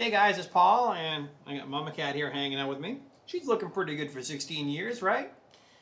Hey guys, it's Paul, and I got Mama Cat here hanging out with me. She's looking pretty good for 16 years, right?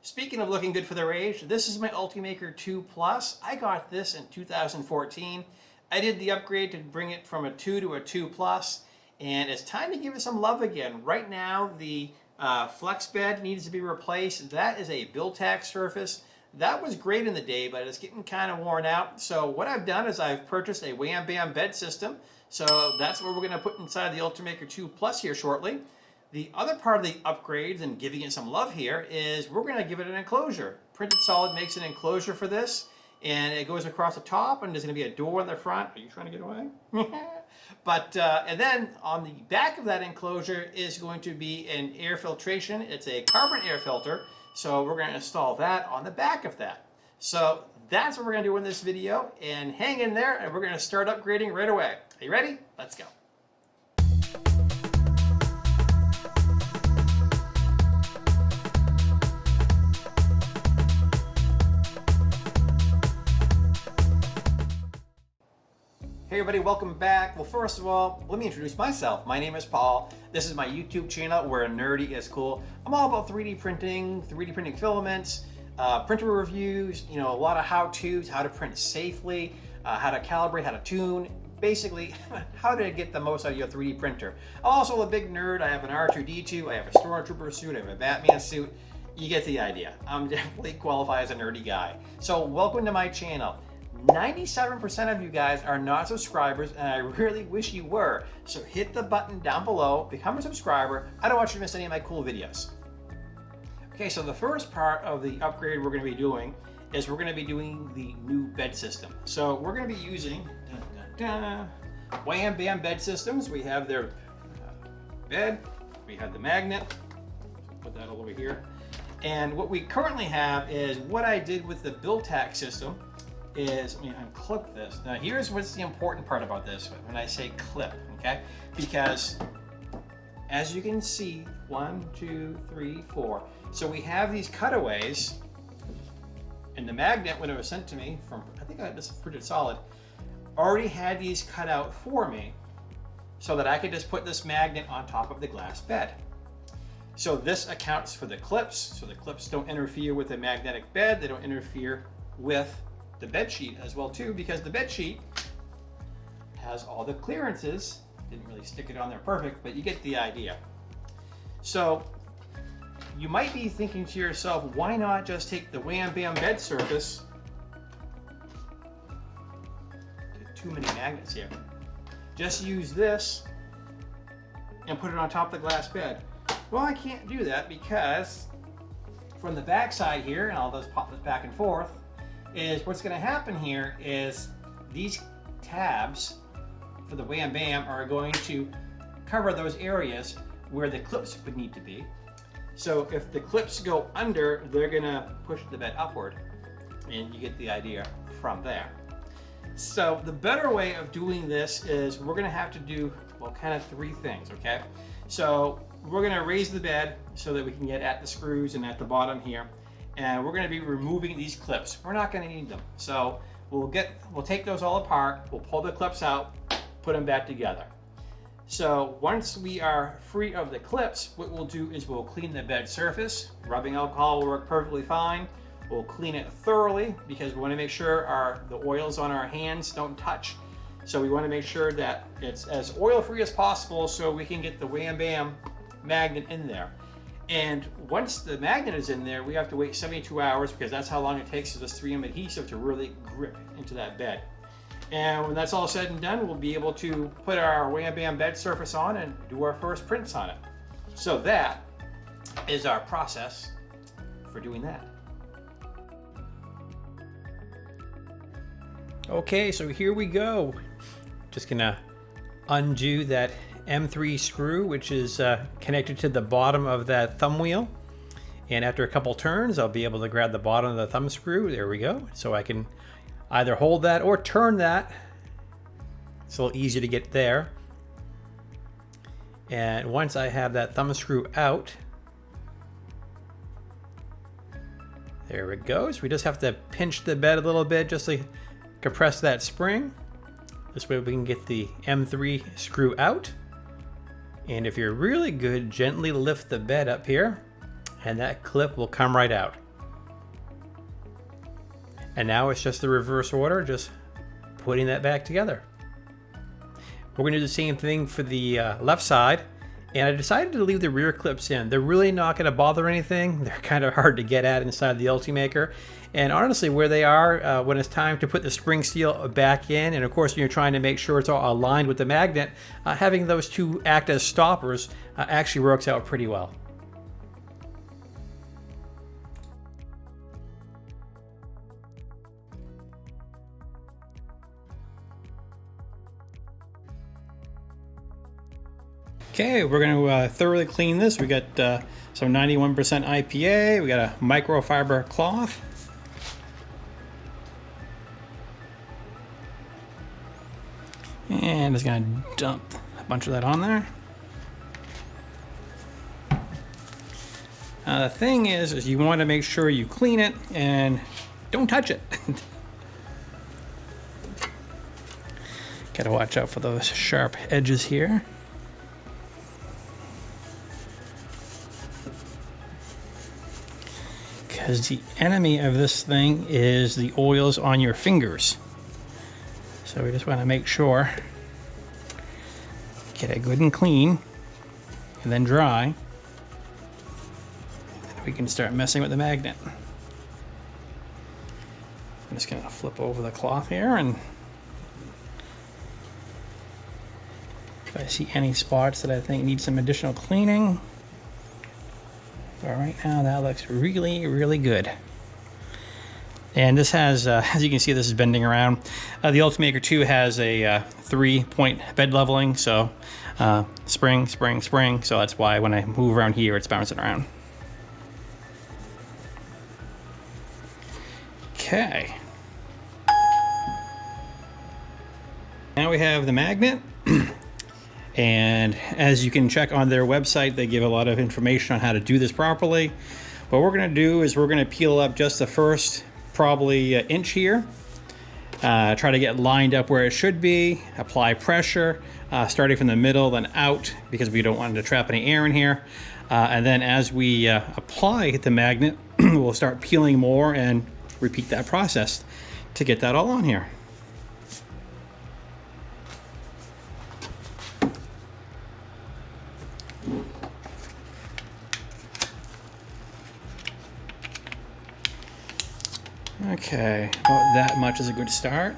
Speaking of looking good for their age, this is my Ultimaker 2 Plus. I got this in 2014. I did the upgrade to bring it from a 2 to a 2 Plus, and it's time to give it some love again. Right now, the uh, flex bed needs to be replaced. That is a BuildTak surface. That was great in the day, but it's getting kind of worn out. So what I've done is I've purchased a Wham Bam bed system. So that's what we're going to put inside the Ultimaker 2 Plus here shortly. The other part of the upgrades and giving it some love here is we're going to give it an enclosure. Printed Solid makes an enclosure for this and it goes across the top and there's going to be a door in the front. Are you trying to get away? but uh, and then on the back of that enclosure is going to be an air filtration. It's a carbon air filter. So we're going to install that on the back of that. So that's what we're going to do in this video and hang in there and we're going to start upgrading right away. Are you ready? Let's go. Hey everybody, welcome back. Well, first of all, let me introduce myself. My name is Paul. This is my YouTube channel where nerdy is cool. I'm all about 3D printing, 3D printing filaments, uh, printer reviews, you know, a lot of how-tos, how to print safely, uh, how to calibrate, how to tune, basically how to get the most out of your 3D printer. I'm also a big nerd. I have an R2-D2, I have a Stormtrooper suit, I have a Batman suit. You get the idea. I'm definitely qualified as a nerdy guy. So welcome to my channel. 97% of you guys are not subscribers and I really wish you were. So hit the button down below, become a subscriber. I don't want you to miss any of my cool videos. Okay, so the first part of the upgrade we're going to be doing is we're going to be doing the new bed system. So we're going to be using dun, dun, dun, Wham Bam bed systems. We have their uh, bed, we have the magnet, put that all over here. And what we currently have is what I did with the BuildTak system is, let me unclip this. Now here's what's the important part about this when I say clip, okay? Because as you can see, one, two, three, four. So we have these cutaways and the magnet, when it was sent to me from, I think I just printed solid, already had these cut out for me so that I could just put this magnet on top of the glass bed. So this accounts for the clips. So the clips don't interfere with the magnetic bed. They don't interfere with the bed sheet as well too, because the bed sheet has all the clearances. Didn't really stick it on there perfect, but you get the idea. So you might be thinking to yourself, why not just take the Wham Bam bed surface too many magnets here. Just use this and put it on top of the glass bed. Well, I can't do that because from the back side here, and I'll just pop this back and forth, is what's going to happen here is these tabs for the Wham Bam are going to cover those areas where the clips would need to be. So if the clips go under, they're going to push the bed upward and you get the idea from there. So the better way of doing this is we're going to have to do, well, kind of three things, okay? So we're going to raise the bed so that we can get at the screws and at the bottom here and we're going to be removing these clips. We're not going to need them. So we'll get, we'll take those all apart, we'll pull the clips out, put them back together. So once we are free of the clips, what we'll do is we'll clean the bed surface. Rubbing alcohol will work perfectly fine. We'll clean it thoroughly because we want to make sure our the oils on our hands don't touch. So we want to make sure that it's as oil free as possible so we can get the Wham Bam magnet in there. And once the magnet is in there, we have to wait 72 hours because that's how long it takes for this 3M adhesive to really grip into that bed. And when that's all said and done, we'll be able to put our Wham Bam bed surface on and do our first prints on it. So that is our process for doing that. Okay, so here we go. Just gonna undo that M3 screw, which is uh, connected to the bottom of that thumb wheel. And after a couple turns, I'll be able to grab the bottom of the thumb screw. There we go. So I can either hold that or turn that. It's a little easier to get there. And once I have that thumb screw out, there it goes. We just have to pinch the bed a little bit just to compress that spring. This way we can get the M3 screw out. And if you're really good, gently lift the bed up here and that clip will come right out. And now it's just the reverse order, just putting that back together. We're gonna do the same thing for the uh, left side. And I decided to leave the rear clips in. They're really not gonna bother anything. They're kind of hard to get at inside the Ultimaker. And honestly, where they are, uh, when it's time to put the spring steel back in, and of course you're trying to make sure it's all aligned with the magnet, uh, having those two act as stoppers uh, actually works out pretty well. Okay, we're going to uh, thoroughly clean this. We got uh, some 91% IPA. We got a microfiber cloth. And just going to dump a bunch of that on there. The thing is, is you want to make sure you clean it and don't touch it. Gotta watch out for those sharp edges here. Because the enemy of this thing is the oils on your fingers. So we just want to make sure, get it good and clean, and then dry. And we can start messing with the magnet. I'm just going to flip over the cloth here and if I see any spots that I think need some additional cleaning, but right now that looks really, really good. And this has, uh, as you can see, this is bending around. Uh, the Ultimaker 2 has a uh, three-point bed leveling, so uh, spring, spring, spring. So that's why when I move around here, it's bouncing around. Okay. Now we have the magnet. And as you can check on their website, they give a lot of information on how to do this properly. What we're gonna do is we're gonna peel up just the first probably uh, inch here. Uh, try to get lined up where it should be, apply pressure, uh, starting from the middle, then out, because we don't want to trap any air in here. Uh, and then as we uh, apply the magnet, we'll start peeling more and repeat that process to get that all on here. Okay, about that much is a good start.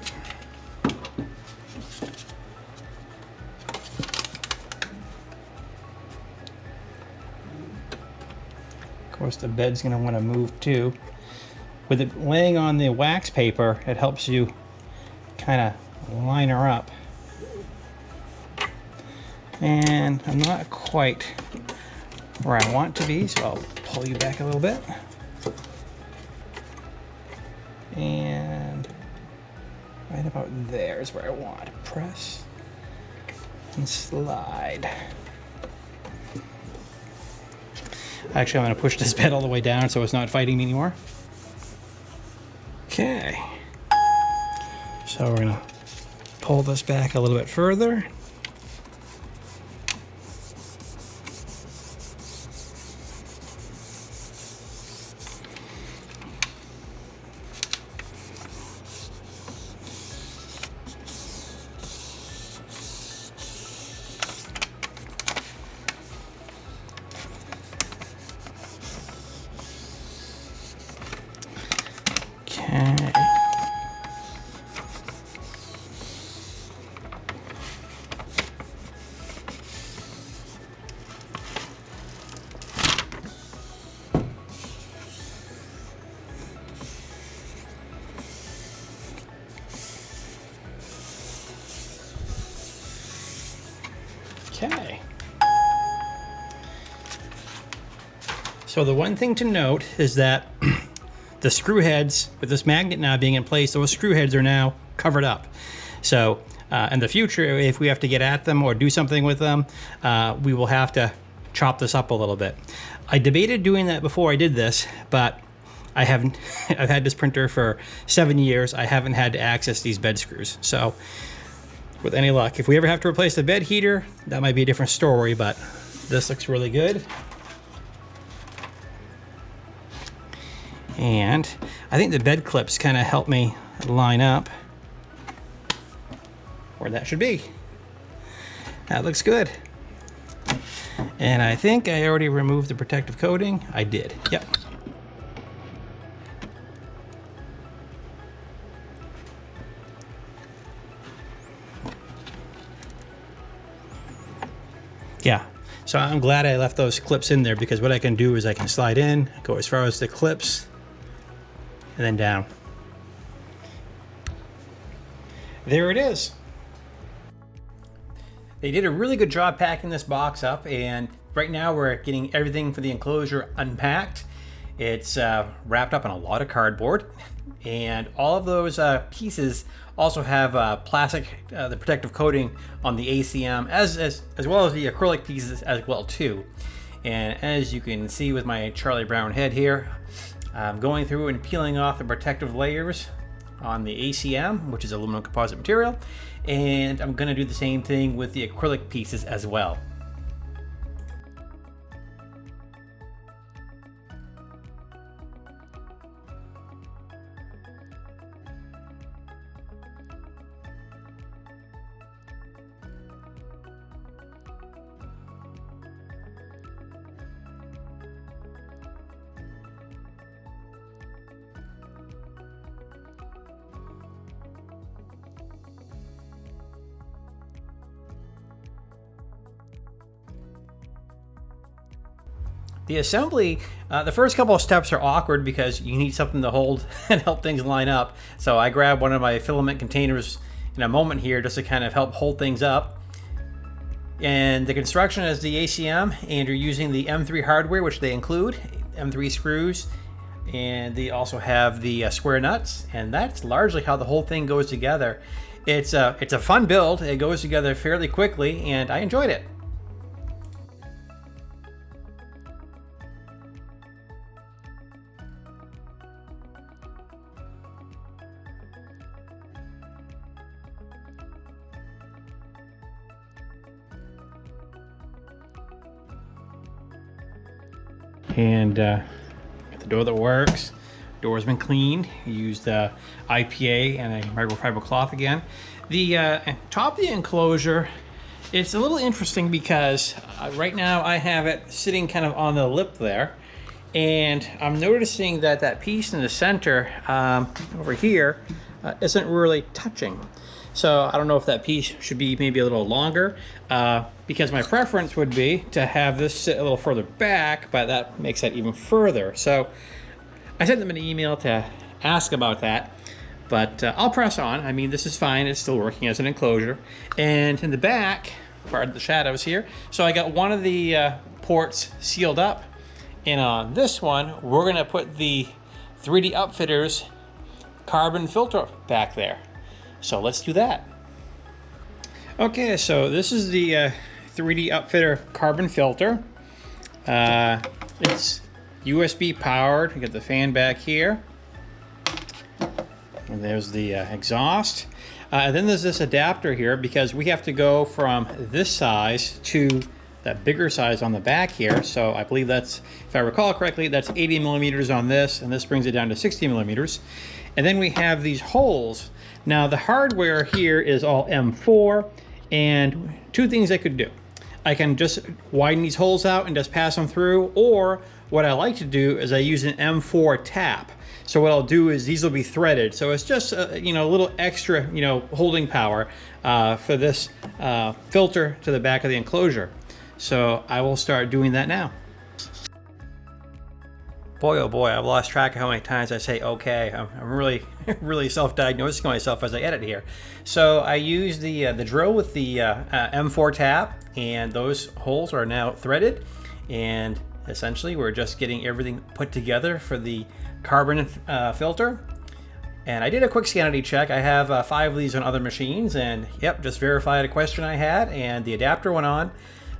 Of course, the bed's want to move too. With it laying on the wax paper, it helps you kind of line her up. And I'm not quite where I want to be, so I'll pull you back a little bit there is where I want press and slide. Actually, I'm going to push this bed all the way down so it's not fighting me anymore. Okay. So we're going to pull this back a little bit further. Okay. So the one thing to note is that the screw heads, with this magnet now being in place, those screw heads are now covered up. So uh, in the future, if we have to get at them or do something with them, uh, we will have to chop this up a little bit. I debated doing that before I did this, but I haven't, I've had this printer for seven years. I haven't had to access these bed screws. So with any luck. If we ever have to replace the bed heater, that might be a different story, but this looks really good. And I think the bed clips kind of help me line up where that should be. That looks good. And I think I already removed the protective coating. I did, yep. Yeah, so I'm glad I left those clips in there because what I can do is I can slide in, go as far as the clips, and then down. There it is. They did a really good job packing this box up and right now we're getting everything for the enclosure unpacked. It's uh, wrapped up in a lot of cardboard and all of those uh, pieces also have uh, plastic, uh, the protective coating on the ACM as, as, as well as the acrylic pieces as well too. And as you can see with my Charlie Brown head here, I'm going through and peeling off the protective layers on the ACM, which is aluminum composite material, and I'm gonna do the same thing with the acrylic pieces as well. The assembly, uh, the first couple of steps are awkward because you need something to hold and help things line up. So I grab one of my filament containers in a moment here just to kind of help hold things up. And the construction is the ACM and you're using the M3 hardware, which they include, M3 screws, and they also have the uh, square nuts. And that's largely how the whole thing goes together. It's a, it's a fun build. It goes together fairly quickly and I enjoyed it. And uh, the door that works. Door's been cleaned. Used IPA and a microfiber cloth again. The uh, top of the enclosure, it's a little interesting because uh, right now I have it sitting kind of on the lip there. And I'm noticing that that piece in the center um, over here uh, not really touching. So I don't know if that piece should be maybe a little longer uh, because my preference would be to have this sit a little further back, but that makes that even further. So I sent them an email to ask about that, but uh, I'll press on. I mean, this is fine. It's still working as an enclosure. And in the back, pardon the shadows here. So I got one of the uh, ports sealed up. And on this one, we're gonna put the 3D Upfitters carbon filter back there. So let's do that. Okay, so this is the uh, 3D Upfitter carbon filter. Uh, it's USB powered. You got the fan back here. And there's the uh, exhaust. Uh, and then there's this adapter here because we have to go from this size to that bigger size on the back here. So I believe that's, if I recall correctly, that's 80 millimeters on this, and this brings it down to 60 millimeters. And then we have these holes. Now the hardware here is all M4, and two things I could do. I can just widen these holes out and just pass them through, or what I like to do is I use an M4 tap. So what I'll do is these will be threaded. So it's just, a, you know, a little extra, you know, holding power uh, for this uh, filter to the back of the enclosure. So I will start doing that now. Boy, oh boy, I've lost track of how many times I say okay. I'm, I'm really, really self-diagnosing myself as I edit here. So I use the, uh, the drill with the uh, uh, M4 tap and those holes are now threaded and essentially we're just getting everything put together for the carbon uh, filter. And I did a quick sanity check. I have uh, five of these on other machines and yep, just verified a question I had and the adapter went on.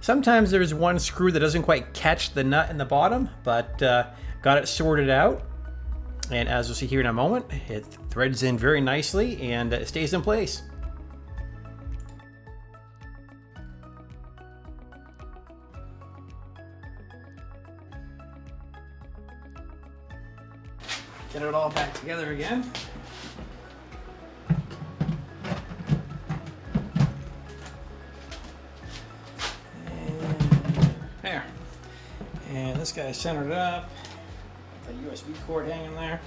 Sometimes there's one screw that doesn't quite catch the nut in the bottom, but uh, Got it sorted out. And as you'll see here in a moment, it threads in very nicely and it stays in place. Get it all back together again. And there. And this guy centered up. The USB cord hanging there.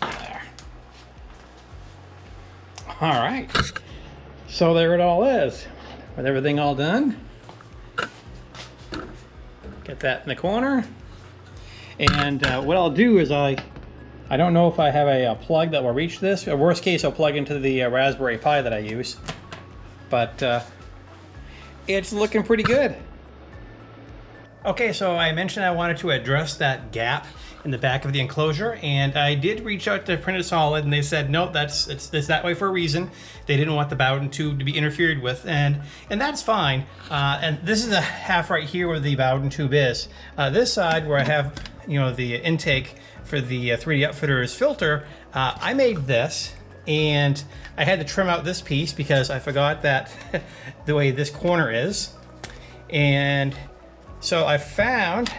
There. All right. So there it all is. With everything all done. Get that in the corner. And uh, what I'll do is I, I don't know if I have a, a plug that will reach this. Worst case, I'll plug into the uh, Raspberry Pi that I use. But uh, it's looking pretty good. Okay, so I mentioned I wanted to address that gap in the back of the enclosure, and I did reach out to Printed Solid, and they said, no, that's it's, it's that way for a reason. They didn't want the Bowden tube to be interfered with, and and that's fine. Uh, and this is a half right here where the Bowden tube is. Uh, this side where I have, you know, the intake for the uh, 3D Upfitters filter, uh, I made this, and I had to trim out this piece because I forgot that the way this corner is, and so I found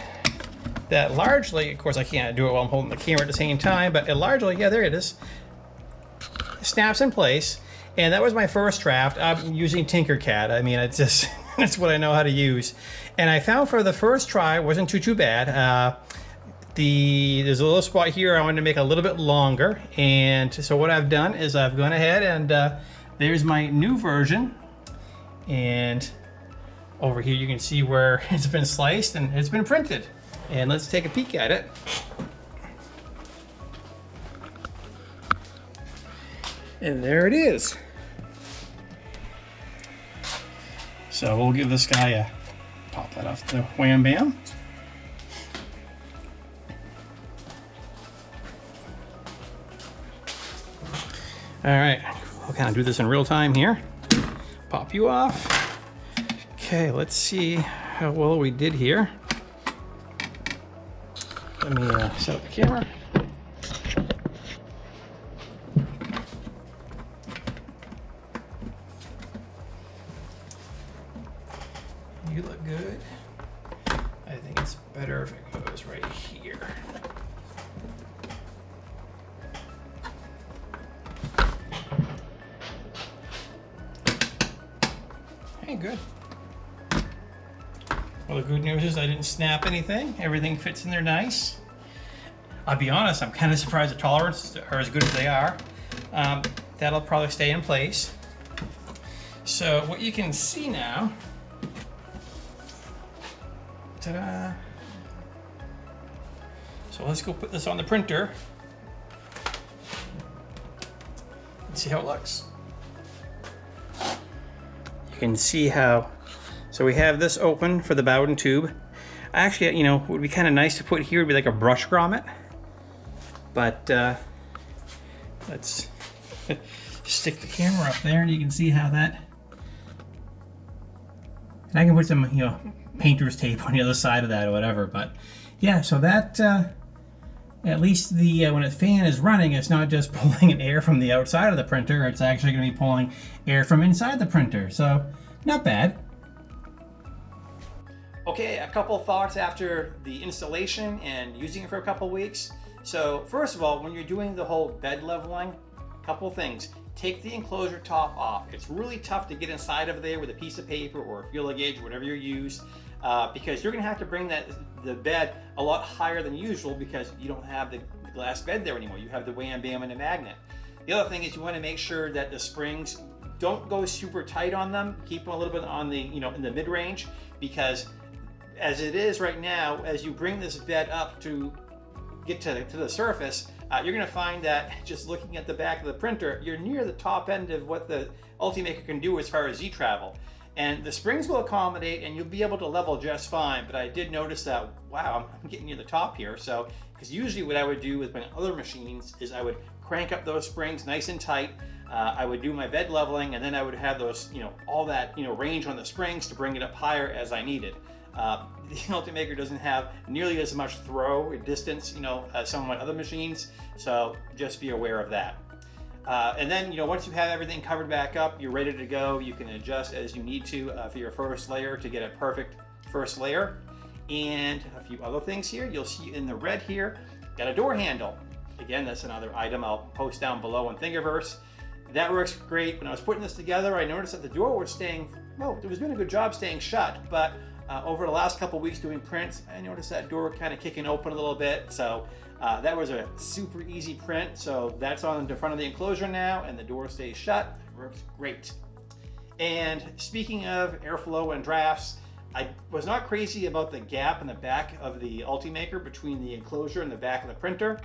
that largely, of course I can't do it while I'm holding the camera at the same time, but it largely, yeah, there it is, snaps in place. And that was my first draft. I'm using Tinkercad. I mean, it's just, that's what I know how to use. And I found for the first try, wasn't too, too bad. Uh, the There's a little spot here I wanted to make a little bit longer. And so what I've done is I've gone ahead and uh, there's my new version. And over here you can see where it's been sliced and it's been printed. And let's take a peek at it. And there it is. So we'll give this guy a pop that off the wham bam. All right, we'll kind of do this in real time here. Pop you off. Okay, let's see how well we did here. Let me uh, set up the camera. Didn't snap anything. Everything fits in there nice. I'll be honest, I'm kind of surprised the tolerances are as good as they are. Um, that'll probably stay in place. So what you can see now, ta-da. So let's go put this on the printer and see how it looks. You can see how so we have this open for the Bowden tube. Actually, you know, would be kind of nice to put here would be like a brush grommet. But uh, let's stick the camera up there and you can see how that... And I can put some, you know, painter's tape on the other side of that or whatever. But yeah, so that, uh, at least the uh, when a fan is running, it's not just pulling air from the outside of the printer. It's actually going to be pulling air from inside the printer. So not bad. Okay, a couple thoughts after the installation and using it for a couple weeks. So first of all, when you're doing the whole bed leveling, a couple things. Take the enclosure top off. It's really tough to get inside of there with a piece of paper or a feeler gauge, whatever you use, uh, because you're gonna have to bring that the bed a lot higher than usual because you don't have the glass bed there anymore. You have the wham bam and the magnet. The other thing is you want to make sure that the springs don't go super tight on them. Keep them a little bit on the, you know, in the mid-range because as it is right now, as you bring this bed up to get to, to the surface, uh, you're going to find that just looking at the back of the printer, you're near the top end of what the Ultimaker can do as far as Z-travel. And the springs will accommodate and you'll be able to level just fine. But I did notice that, wow, I'm getting near the top here. So, because usually what I would do with my other machines is I would crank up those springs nice and tight. Uh, I would do my bed leveling and then I would have those, you know, all that, you know, range on the springs to bring it up higher as I needed. Uh, the Ultimaker doesn't have nearly as much throw distance, you know, as some of my other machines, so just be aware of that. Uh, and then, you know, once you have everything covered back up, you're ready to go. You can adjust as you need to uh, for your first layer to get a perfect first layer. and a few other things here. You'll see in the red here, got a door handle. Again, that's another item I'll post down below on Thingiverse. That works great. When I was putting this together, I noticed that the door was staying, well, it was doing a good job staying shut, but uh, over the last couple weeks doing prints, I noticed that door kind of kicking open a little bit. So uh, that was a super easy print. So that's on the front of the enclosure now, and the door stays shut. It works great. And speaking of airflow and drafts, I was not crazy about the gap in the back of the Ultimaker between the enclosure and the back of the printer.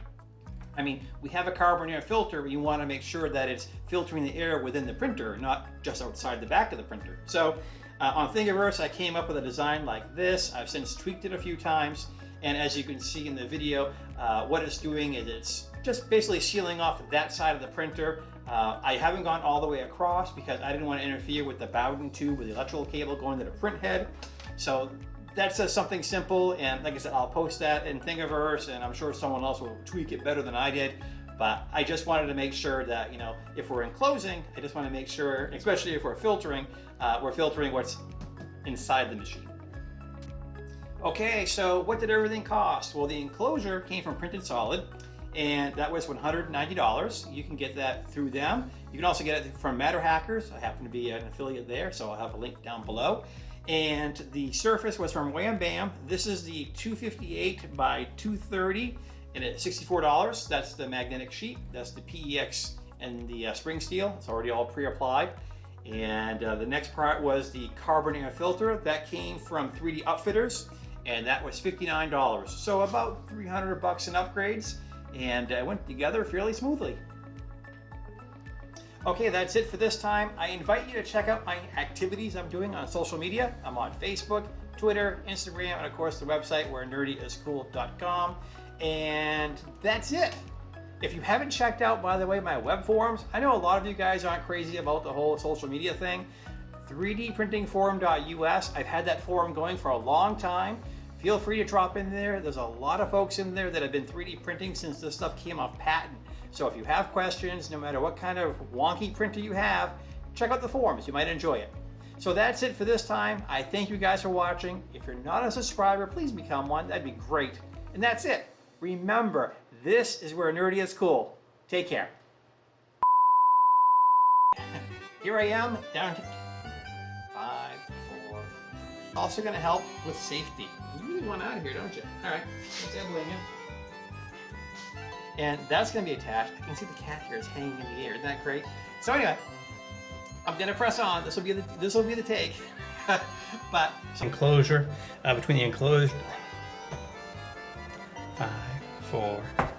I mean, we have a carbon air filter, but you want to make sure that it's filtering the air within the printer, not just outside the back of the printer. So uh, on Thingiverse, I came up with a design like this. I've since tweaked it a few times. And as you can see in the video, uh, what it's doing is it's just basically sealing off that side of the printer. Uh, I haven't gone all the way across because I didn't want to interfere with the Bowden tube with the electrical cable going to the print head. So that's just something simple. And like I said, I'll post that in Thingiverse and I'm sure someone else will tweak it better than I did. But I just wanted to make sure that, you know, if we're enclosing, I just want to make sure, especially if we're filtering, uh, we're filtering what's inside the machine. Okay, so what did everything cost? Well, the enclosure came from Printed Solid, and that was $190. You can get that through them. You can also get it from MatterHackers. I happen to be an affiliate there, so I'll have a link down below. And the surface was from Wham Bam. This is the 258 by 230 and at $64. That's the magnetic sheet. That's the PEX and the uh, spring steel. It's already all pre-applied. And uh, the next part was the carbon air filter. That came from 3D Upfitters, and that was $59. So about 300 bucks in upgrades, and it uh, went together fairly smoothly. Okay, that's it for this time. I invite you to check out my activities I'm doing on social media. I'm on Facebook, Twitter, Instagram, and of course the website where nerdyiscool.com. And that's it. If you haven't checked out, by the way, my web forums, I know a lot of you guys aren't crazy about the whole social media thing. 3dprintingforum.us, I've had that forum going for a long time. Feel free to drop in there. There's a lot of folks in there that have been 3D printing since this stuff came off patent. So if you have questions, no matter what kind of wonky printer you have, check out the forums. You might enjoy it. So that's it for this time. I thank you guys for watching. If you're not a subscriber, please become one. That'd be great. And that's it. Remember, this is where nerdy is cool. Take care. Here I am, down to five, four. Also gonna help with safety. You really want out of here, don't you? All right, blame you. And that's gonna be attached. I can see the cat here is hanging in the air. Isn't that great? So anyway, I'm gonna press on. This will be the this will be the take. but enclosure uh, between the enclosed five, four,